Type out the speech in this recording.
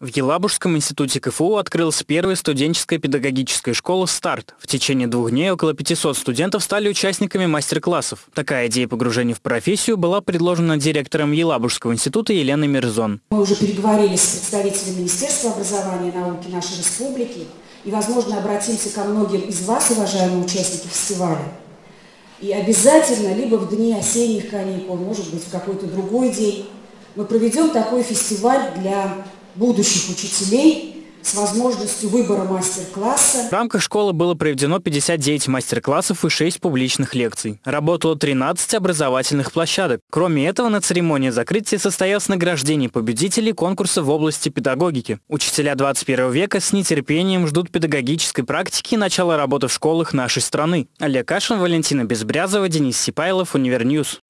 В Елабужском институте КФУ открылась первая студенческая педагогическая школа «Старт». В течение двух дней около 500 студентов стали участниками мастер-классов. Такая идея погружения в профессию была предложена директором Елабужского института Еленой Мирзон. Мы уже переговорили с представителями Министерства образования и науки нашей республики и, возможно, обратимся ко многим из вас, уважаемые участники фестиваля. И обязательно, либо в дни осенних каникул, может быть, в какой-то другой день, мы проведем такой фестиваль для будущих учителей с возможностью выбора мастер-класса. В рамках школы было проведено 59 мастер-классов и 6 публичных лекций. Работало 13 образовательных площадок. Кроме этого, на церемонии закрытия состоялось награждение победителей конкурса в области педагогики. Учителя 21 века с нетерпением ждут педагогической практики и начала работы в школах нашей страны. Олег Кашин, Валентина Безбрязова, Денис Сипайлов, Univer News.